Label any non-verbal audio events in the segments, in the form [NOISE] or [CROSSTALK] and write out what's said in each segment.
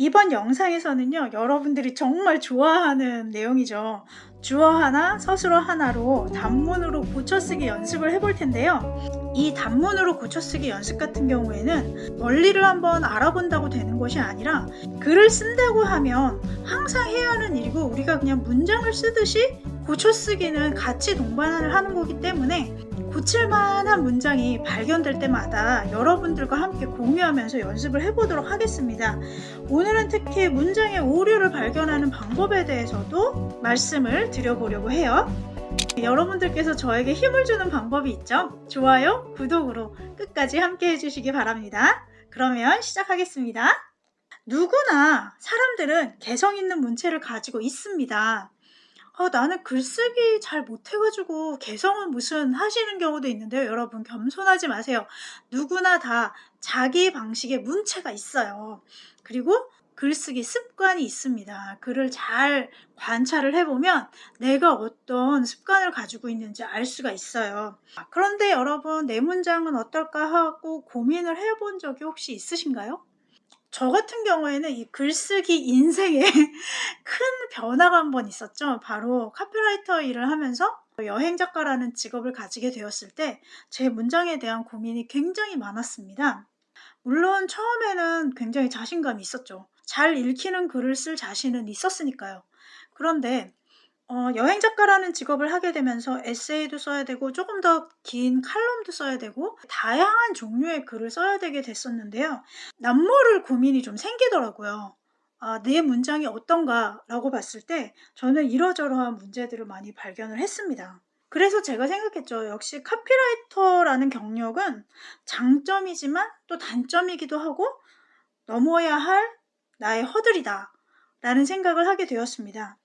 이번 영상에서는요, 여러분들이 정말 좋아하는 내용이죠. 주어 하나, 서술어 하나로 단문으로 고쳐쓰기 연습을 해볼 텐데요. 이 단문으로 고쳐쓰기 연습 같은 경우에는 원리를 한번 알아본다고 되는 것이 아니라 글을 쓴다고 하면 항상 해야 하는 일이고 우리가 그냥 문장을 쓰듯이 고쳐쓰기는 같이 동반을 하는 거기 때문에 고칠만한 문장이 발견될 때마다 여러분들과 함께 공유하면서 연습을 해보도록 하겠습니다. 오늘은 특히 문장의 오류를 발견하는 방법에 대해서도 말씀을 드려보려고 해요. 여러분들께서 저에게 힘을 주는 방법이 있죠? 좋아요, 구독으로 끝까지 함께 해주시기 바랍니다. 그러면 시작하겠습니다. 누구나 사람들은 개성 있는 문체를 가지고 있습니다. 아, 나는 글쓰기 잘 못해가지고 개성은 무슨 하시는 경우도 있는데요. 여러분 겸손하지 마세요. 누구나 다 자기 방식의 문체가 있어요. 그리고 글쓰기 습관이 있습니다. 글을 잘 관찰을 해보면 내가 어떤 습관을 가지고 있는지 알 수가 있어요. 그런데 여러분 내 문장은 어떨까 하고 고민을 해본 적이 혹시 있으신가요? 저 같은 경우에는 이 글쓰기 인생에 [LAUGHS] 큰 변화가 한 번 있었죠. 바로 카피라이터 일을 하면서 여행 작가라는 직업을 가지게 되었을 때 제 문장에 대한 고민이 굉장히 많았습니다. 물론 처음에는 굉장히 자신감이 있었죠. 잘 읽히는 글을 쓸 자신은 있었으니까요. 그런데 어, 여행 작가라는 직업을 하게 되면서 에세이도 써야 되고 조금 더 긴 칼럼도 써야 되고 다양한 종류의 글을 써야 되게 됐었는데요. 남모를 고민이 좀 생기더라고요. 아, 내 문장이 어떤가 라고 봤을 때 저는 이러저러한 문제들을 많이 발견을 했습니다. 그래서 제가 생각했죠. 역시 카피라이터라는 경력은 장점이지만 또 단점이기도 하고 넘어야 할 나의 허들이다 라는 생각을 하게 되었습니다.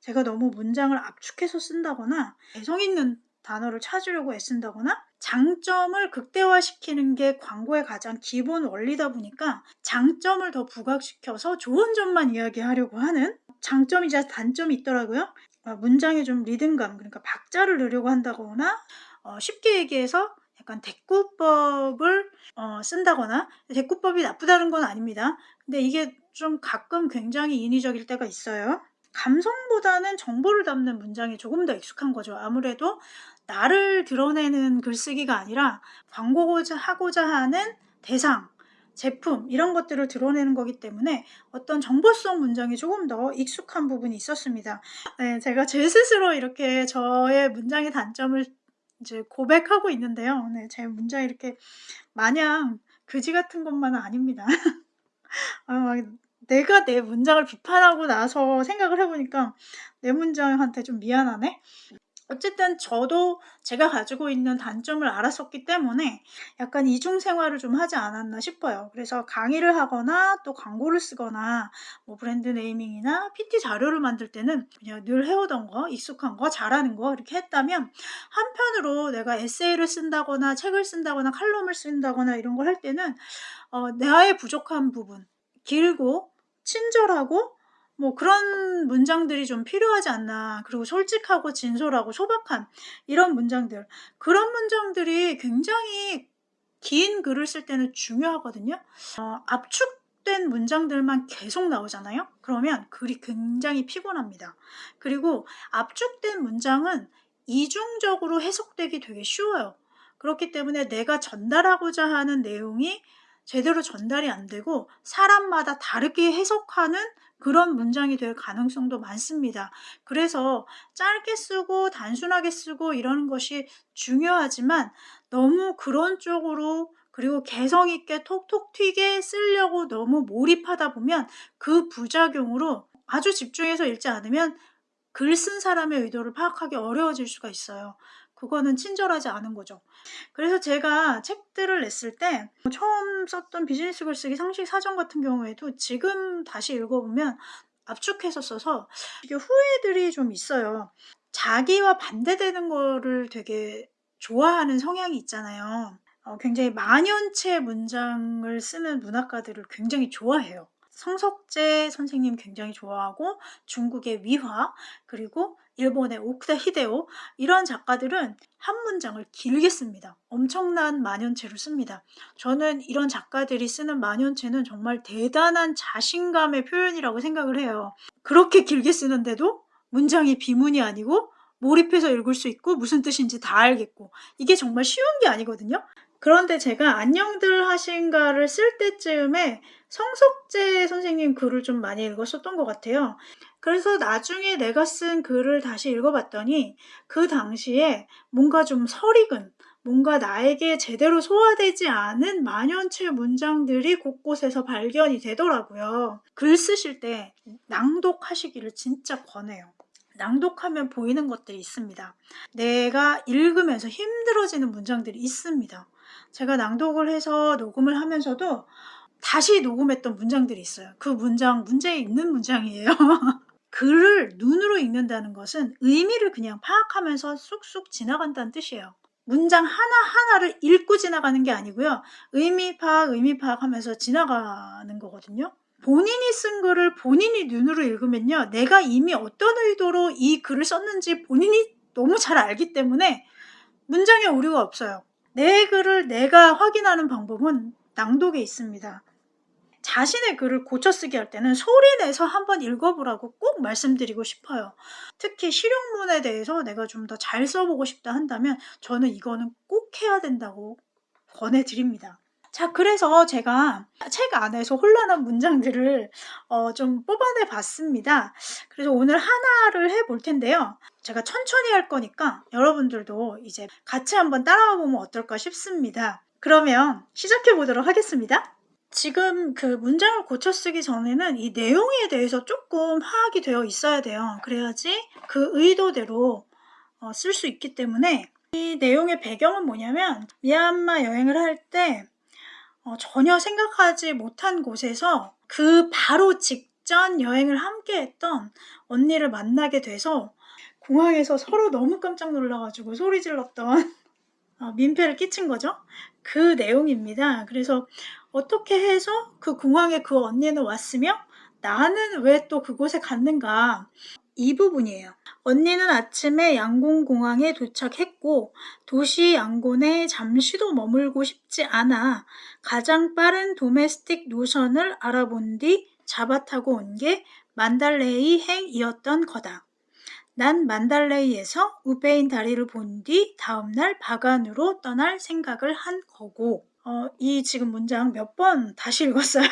제가 너무 문장을 압축해서 쓴다거나 개성 있는 단어를 찾으려고 애쓴다거나 장점을 극대화시키는 게 광고의 가장 기본 원리다 보니까 장점을 더 부각시켜서 좋은 점만 이야기하려고 하는 장점이자 단점이 있더라고요. 어, 문장에 좀 리듬감, 그러니까 박자를 넣으려고 한다거나 어, 쉽게 얘기해서 약간 대꾸법을 어, 쓴다거나 대꾸법이 나쁘다는 건 아닙니다. 근데 이게 좀 가끔 굉장히 인위적일 때가 있어요. 감성보다는 정보를 담는 문장이 조금 더 익숙한 거죠. 아무래도 나를 드러내는 글쓰기가 아니라 광고고자 하고자 하는 대상, 제품 이런 것들을 드러내는 거기 때문에 어떤 정보성 문장이 조금 더 익숙한 부분이 있었습니다. 네, 제가 제 스스로 이렇게 저의 문장의 단점을 이제 고백하고 있는데요. 네, 제 문장이 이렇게 마냥 그지 같은 것만은 아닙니다. 아, [LAUGHS] 내가 내 문장을 비판하고 나서 생각을 해보니까 내 문장한테 좀 미안하네? 어쨌든 저도 제가 가지고 있는 단점을 알았었기 때문에 약간 이중 생활을 좀 하지 않았나 싶어요. 그래서 강의를 하거나 또 광고를 쓰거나 뭐 브랜드 네이밍이나 PT 자료를 만들 때는 그냥 늘 해오던 거, 익숙한 거, 잘하는 거 이렇게 했다면 한편으로 내가 에세이를 쓴다거나 책을 쓴다거나 칼럼을 쓴다거나 이런 걸 할 때는 어, 나의 부족한 부분, 길고 친절하고 뭐 그런 문장들이 좀 필요하지 않나. 그리고 솔직하고 진솔하고 소박한 이런 문장들. 그런 문장들이 굉장히 긴 글을 쓸 때는 중요하거든요. 어, 압축된 문장들만 계속 나오잖아요. 그러면 글이 굉장히 피곤합니다. 그리고 압축된 문장은 이중적으로 해석되기 되게 쉬워요. 그렇기 때문에 내가 전달하고자 하는 내용이 제대로 전달이 안 되고 사람마다 다르게 해석하는 그런 문장이 될 가능성도 많습니다. 그래서 짧게 쓰고 단순하게 쓰고 이러는 것이 중요하지만 너무 그런 쪽으로 그리고 개성 있게 톡톡 튀게 쓰려고 너무 몰입하다 보면 그 부작용으로 아주 집중해서 읽지 않으면 글 쓴 사람의 의도를 파악하기 어려워질 수가 있어요. 그거는 친절하지 않은 거죠. 그래서 제가 책들을 냈을 때 처음 썼던 비즈니스 글쓰기 상식 사전 같은 경우에도 지금 다시 읽어보면 압축해서 써서 이게 후회들이 좀 있어요. 자기와 반대되는 거를 되게 좋아하는 성향이 있잖아요. 어, 굉장히 만연체 문장을 쓰는 문학가들을 굉장히 좋아해요. 성석재 선생님 굉장히 좋아하고 중국의 위화 그리고 일본의 오쿠다 히데오 이런 작가들은 한 문장을 길게 씁니다. 엄청난 만연체로 씁니다. 저는 이런 작가들이 쓰는 만연체는 정말 대단한 자신감의 표현이라고 생각을 해요. 그렇게 길게 쓰는데도 문장이 비문이 아니고 몰입해서 읽을 수 있고 무슨 뜻인지 다 알겠고 이게 정말 쉬운 게 아니거든요. 그런데 제가 안녕들 하신가를 쓸 때쯤에 성석재 선생님 글을 좀 많이 읽었었던 것 같아요. 그래서 나중에 내가 쓴 글을 다시 읽어봤더니 그 당시에 뭔가 좀 설익은 뭔가 나에게 제대로 소화되지 않은 만연체 문장들이 곳곳에서 발견이 되더라고요. 글 쓰실 때 낭독하시기를 진짜 권해요. 낭독하면 보이는 것들이 있습니다. 내가 읽으면서 힘들어지는 문장들이 있습니다. 제가 낭독을 해서 녹음을 하면서도 다시 녹음했던 문장들이 있어요. 그 문장 문제 있는 문장이에요. [LAUGHS] 글을 눈으로 읽는다는 것은 의미를 그냥 파악하면서 쑥쑥 지나간다는 뜻이에요. 문장 하나하나를 읽고 지나가는 게 아니고요. 의미 파악, 의미 파악하면서 지나가는 거거든요. 본인이 쓴 글을 본인이 눈으로 읽으면요. 내가 이미 어떤 의도로 이 글을 썼는지 본인이 너무 잘 알기 때문에 문장에 오류가 없어요. 내 글을 내가 확인하는 방법은 낭독에 있습니다. 자신의 글을 고쳐쓰기 할 때는 소리내서 한번 읽어보라고 꼭 말씀드리고 싶어요. 특히 실용문에 대해서 내가 좀 더 잘 써보고 싶다 한다면 저는 이거는 꼭 해야 된다고 권해드립니다. 자, 그래서 제가 책 안에서 혼란한 문장들을 어, 좀 뽑아내 봤습니다. 그래서 오늘 하나를 해볼 텐데요. 제가 천천히 할 거니까 여러분들도 이제 같이 한번 따라와 보면 어떨까 싶습니다. 그러면 시작해 보도록 하겠습니다. 지금 그 문장을 고쳐 쓰기 전에는 이 내용에 대해서 조금 파악이 되어 있어야 돼요. 그래야지 그 의도대로 어, 쓸 수 있기 때문에 이 내용의 배경은 뭐냐면 미얀마 여행을 할 때 어, 전혀 생각하지 못한 곳에서 그 바로 직전 여행을 함께 했던 언니를 만나게 돼서 공항에서 서로 너무 깜짝 놀라가지고 소리 질렀던 [LAUGHS] 어, 민폐를 끼친 거죠. 그 내용입니다. 그래서 어떻게 해서 그 공항에 그 언니는 왔으며 나는 왜 또 그곳에 갔는가 이 부분이에요. 언니는 아침에 양곤공항에 도착했고 도시 양곤에 잠시도 머물고 싶지 않아 가장 빠른 도메스틱 노선을 알아본 뒤 잡아 타고 온 게 만달레이 행이었던 거다. 난 만달레이에서 우베인 다리를 본 뒤 다음날 바간으로 떠날 생각을 한 거고 어, 이 지금 문장 몇 번 다시 읽었어요.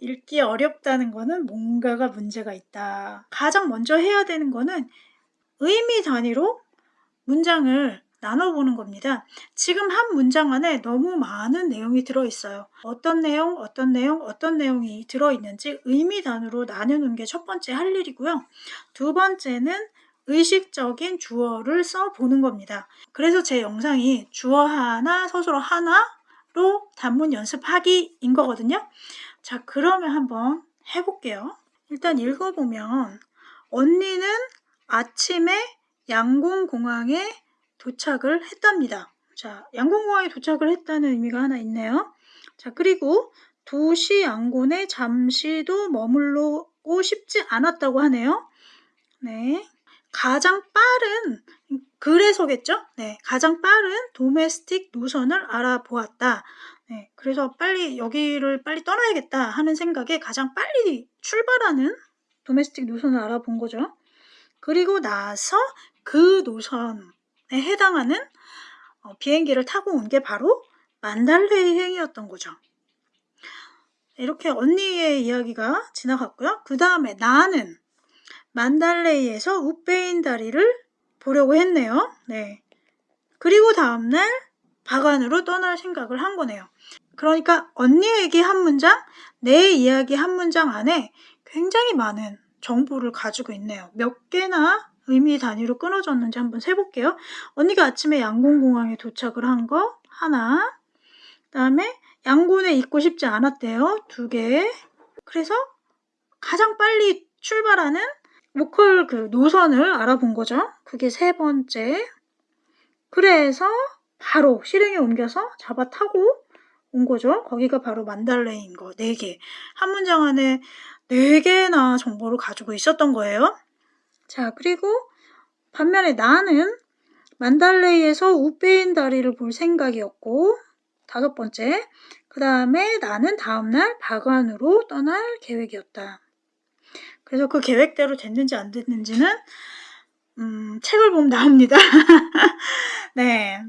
읽기 어렵다는 거는 뭔가가 문제가 있다. 가장 먼저 해야 되는 거는 의미 단위로 문장을 나눠보는 겁니다. 지금 한 문장 안에 너무 많은 내용이 들어있어요. 어떤 내용, 어떤 내용, 어떤 내용이 들어있는지 의미 단위로 나누는 게 첫 번째 할 일이고요. 두 번째는 의식적인 주어를 써보는 겁니다. 그래서 제 영상이 주어 하나, 서술어 하나로 단문 연습하기인 거거든요. 자, 그러면 한번 해볼게요. 일단 읽어보면 언니는 아침에 양궁공항에 도착을 했답니다. 자, 양궁공항에 도착을 했다는 의미가 하나 있네요. 자, 그리고 도시 양곤에 잠시도 머물러고 싶지 않았다고 하네요. 네. 가장 빠른 그래서겠죠? 네, 가장 빠른 도메스틱 노선을 알아보았다. 네, 그래서 빨리 여기를 빨리 떠나야겠다 하는 생각에 가장 빨리 출발하는 도메스틱 노선을 알아본 거죠. 그리고 나서 그 노선에 해당하는 어, 비행기를 타고 온 게 바로 만달레이 행이었던 거죠. 이렇게 언니의 이야기가 지나갔고요. 그 다음에 나는 만달레이에서 우페인 다리를 보려고 했네요. 네. 그리고 다음날 바간으로 떠날 생각을 한 거네요. 그러니까 언니 얘기 한 문장, 내 이야기 한 문장 안에 굉장히 많은 정보를 가지고 있네요. 몇 개나 의미 단위로 끊어졌는지 한번 세볼게요. 언니가 아침에 양곤공항에 도착을 한 거 하나, 그 다음에 양곤에 있고 싶지 않았대요. 두 개. 그래서 가장 빨리 출발하는 로컬 그 노선을 알아본 거죠. 그게 세 번째. 그래서 바로 실행에 옮겨서 잡아 타고 온 거죠. 거기가 바로 만달레이인 거, 4개. 한 문장 안에 4개나 정보를 가지고 있었던 거예요. 자, 그리고 반면에 나는 만달레이에서 우페인 다리를 볼 생각이었고, 다섯 번째, 그 다음에 나는 다음날 바관으로 떠날 계획이었다. 그래서 그 계획대로 됐는지 안 됐는지는 음, 책을 보면 나옵니다. [LAUGHS] 네.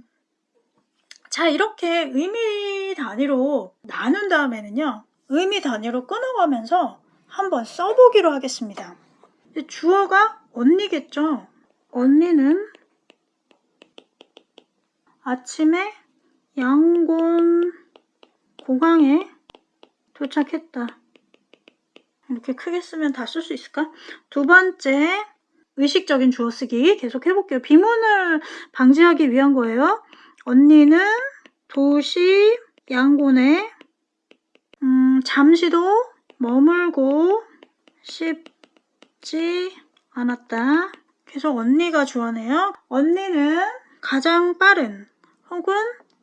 자, 이렇게 의미 단위로 나눈 다음에는요, 의미 단위로 끊어가면서 한번 써보기로 하겠습니다. 주어가 언니겠죠? 언니는 아침에 양곤 공항에 도착했다. 이렇게 크게 쓰면 다 쓸 수 있을까? 두 번째, 의식적인 주어 쓰기 계속 해볼게요. 비문을 방지하기 위한 거예요. 언니는 도시 양곤에 음, 잠시도 머물고 싶지 않았다. 계속 언니가 주어네요. 언니는 가장 빠른 혹은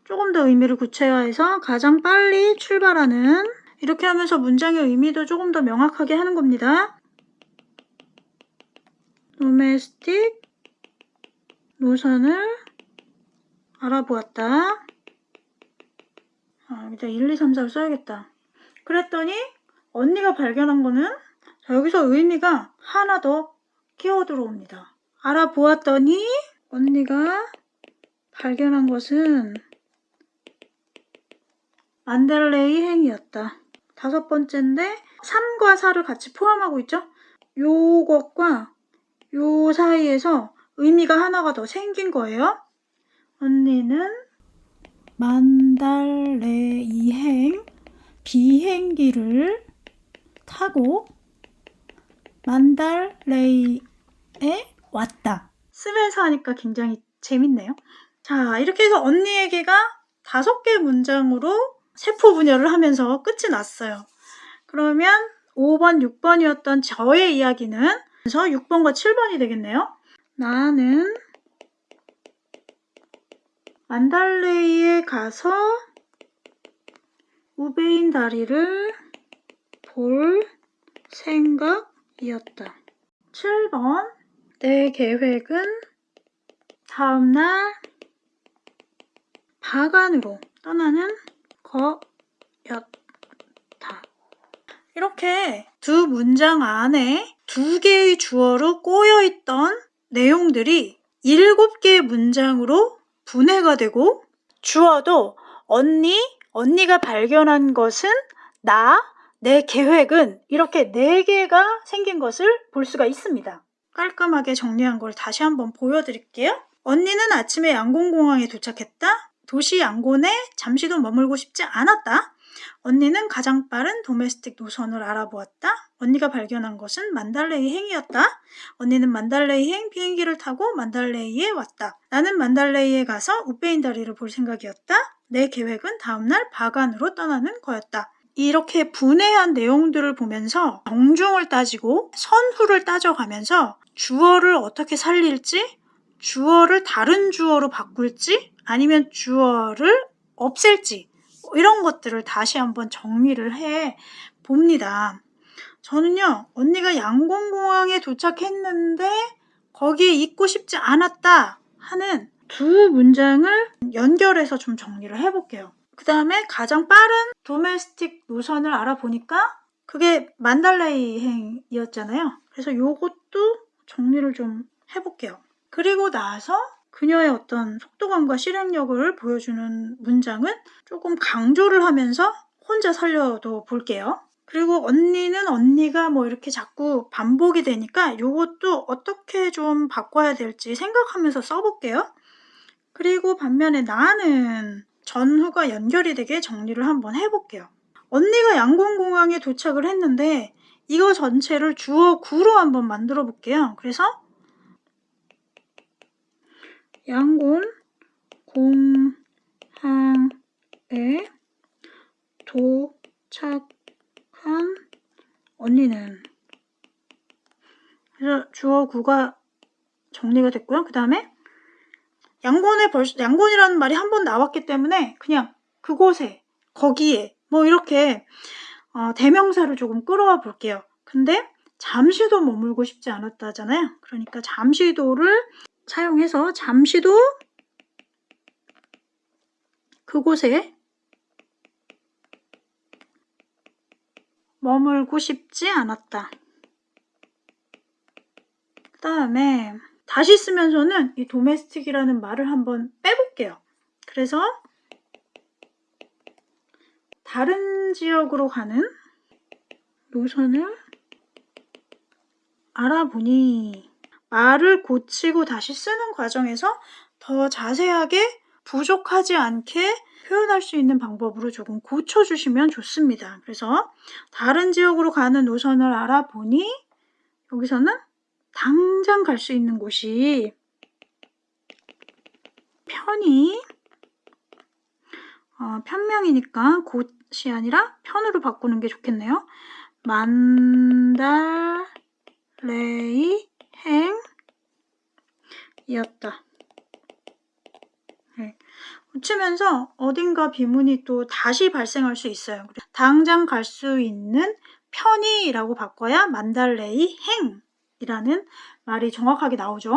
조금 더 의미를 구체화해서 가장 빨리 출발하는 이렇게 하면서 문장의 의미도 조금 더 명확하게 하는 겁니다. 도메스틱 노선을 알아보았다. 아, 여기다 1, 2, 3, 4를 써야겠다. 그랬더니 언니가 발견한 거는 자, 여기서 의미가 하나 더 끼어 들어옵니다. 알아보았더니 언니가 발견한 것은 만델레이 행이었다. 다섯 번째인데 3과 4를 같이 포함하고 있죠? 요것과 요 사이에서 의미가 하나가 더 생긴 거예요. 언니는 만달레 이행 비행기를 타고 만달레이에 왔다. 쓰면서 하니까 굉장히 재밌네요. 자, 이렇게 해서 언니 얘기가 다섯 개 문장으로 세포 분열을 하면서 끝이 났어요. 그러면 5번, 6번이었던 저의 이야기는 그래서 6번과 7번이 되겠네요. 나는 만달레이에 가서 우베인 다리를 볼 생각이었다. 7번 내 계획은 다음날 바간으로 떠나는 거였다. 이렇게 두 문장 안에 두 개의 주어로 꼬여있던 내용들이 일곱 개의 문장으로 분해가 되고 주어도 언니, 언니가 발견한 것은 나, 내 계획은 이렇게 네 개가 생긴 것을 볼 수가 있습니다. 깔끔하게 정리한 걸 다시 한번 보여드릴게요. 언니는 아침에 양곤공항에 도착했다. 도시 양곤에 잠시도 머물고 싶지 않았다. 언니는 가장 빠른 도메스틱 노선을 알아보았다. 언니가 발견한 것은 만달레이 행이었다. 언니는 만달레이 행 비행기를 타고 만달레이에 왔다. 나는 만달레이에 가서 우페인 다리를 볼 생각이었다. 내 계획은 다음날 바간으로 떠나는 거였다. 이렇게 분해한 내용들을 보면서 정중을 따지고 선후를 따져가면서 주어를 어떻게 살릴지, 주어를 다른 주어로 바꿀지, 아니면 주어를 없앨지 이런 것들을 다시 한번 정리를 해 봅니다. 저는요 언니가 양곤공항에 도착했는데 거기에 있고 싶지 않았다 하는 두 문장을 연결해서 좀 정리를 해볼게요. 그 다음에 가장 빠른 도메스틱 노선을 알아보니까 그게 만달레이행이었잖아요. 그래서 요것도 정리를 좀 해볼게요. 그리고 나서 그녀의 어떤 속도감과 실행력을 보여주는 문장은 조금 강조를 하면서 혼자 살려도 볼게요. 그리고 언니는 언니가 뭐 이렇게 자꾸 반복이 되니까 이것도 어떻게 좀 바꿔야 될지 생각하면서 써볼게요. 그리고 반면에 나는 전후가 연결이 되게 정리를 한번 해볼게요. 언니가 양곤공항에 도착을 했는데 이거 전체를 주어 구로 한번 만들어 볼게요. 그래서 양곤 공항에 도착한 언니는 그래서 주어 구가 정리가 됐고요. 그 다음에 양곤에 벌써 양곤이라는 말이 한 번 나왔기 때문에 그냥 그곳에 거기에 뭐 이렇게 어, 대명사를 조금 끌어와 볼게요. 근데 잠시도 머물고 싶지 않았다잖아요. 그러니까 잠시도를 사용해서 잠시도 그곳에 머물고 싶지 않았다. 그 다음에 다시 쓰면서는 이 도메스틱이라는 말을 한번 빼볼게요. 그래서 다른 지역으로 가는 노선을 알아보니 말을 고치고 다시 쓰는 과정에서 더 자세하게 부족하지 않게 표현할 수 있는 방법으로 조금 고쳐주시면 좋습니다. 그래서 다른 지역으로 가는 노선을 알아보니 여기서는 당장 갈 수 있는 곳이 편이 어, 편명이니까 곳이 아니라 편으로 바꾸는 게 좋겠네요. 만달레이 행이었다. 네. 붙이면서 어딘가 비문이 또 다시 발생할 수 있어요. 당장 갈 수 있는 편이라고 바꿔야 만달레이 행이라는 말이 정확하게 나오죠.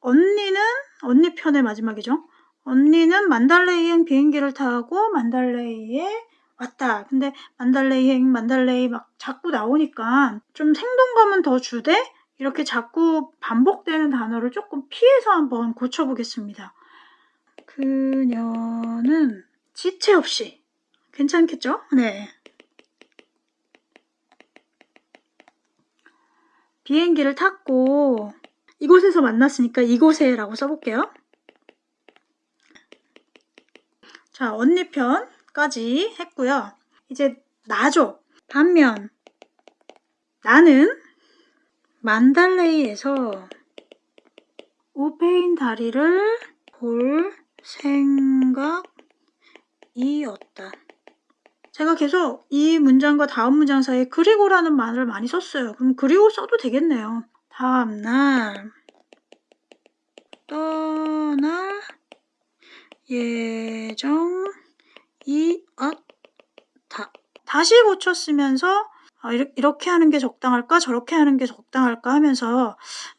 언니는 언니 편의 마지막이죠. 언니는 만달레이행 비행기를 타고 만달레이에 왔다. 근데 만달레이행, 만달레이 막 자꾸 나오니까 좀 생동감은 더 주되 이렇게 자꾸 반복되는 단어를 조금 피해서 한번 고쳐보겠습니다. 그녀는 지체 없이 괜찮겠죠? 네. 비행기를 탔고 이곳에서 만났으니까 이곳에 라고 써볼게요. 자, 언니 편까지 했고요. 이제 나죠. 반면 나는 만달레이에서 우페인 다리를 볼 생각이었다. 제가 계속 이 문장과 다음 문장 사이에 그리고라는 말을 많이 썼어요. 그럼 그리고 써도 되겠네요. 다음날 떠날 예정이었다. 다시 고쳤으면서 아, 이렇게 하는 게 적당할까 저렇게 하는 게 적당할까 하면서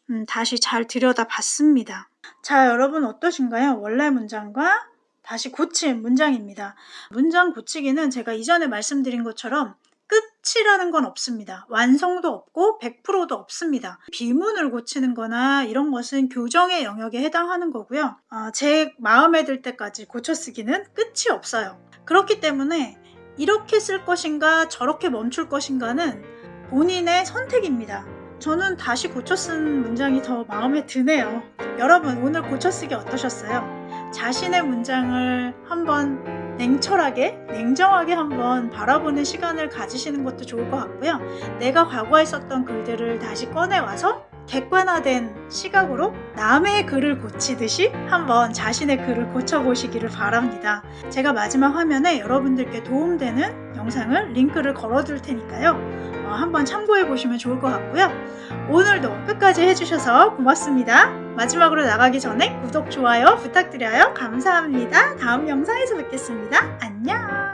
음, 다시 잘 들여다봤습니다. 자 여러분 어떠신가요? 원래 문장과 다시 고친 문장입니다. 문장 고치기는 제가 이전에 말씀드린 것처럼 끝이라는 건 없습니다. 완성도 없고 100%도 없습니다. 비문을 고치는 거나 이런 것은 교정의 영역에 해당하는 거고요. 어, 제 마음에 들 때까지 고쳐쓰기는 끝이 없어요. 그렇기 때문에 이렇게 쓸 것인가 저렇게 멈출 것인가는 본인의 선택입니다. 저는 다시 고쳐 쓴 문장이 더 마음에 드네요. 여러분 오늘 고쳐 쓰기 어떠셨어요? 자신의 문장을 한번 냉철하게 냉정하게 한번 바라보는 시간을 가지시는 것도 좋을 것 같고요. 내가 과거에 썼던 글들을 다시 꺼내와서 객관화된 시각으로 남의 글을 고치듯이 한번 자신의 글을 고쳐보시기를 바랍니다. 제가 마지막 화면에 여러분들께 도움되는 영상을 링크를 걸어둘 테니까요. 어, 한번 참고해 보시면 좋을 것 같고요. 오늘도 끝까지 해주셔서 고맙습니다. 마지막으로 나가기 전에 구독, 좋아요 부탁드려요. 감사합니다. 다음 영상에서 뵙겠습니다. 안녕!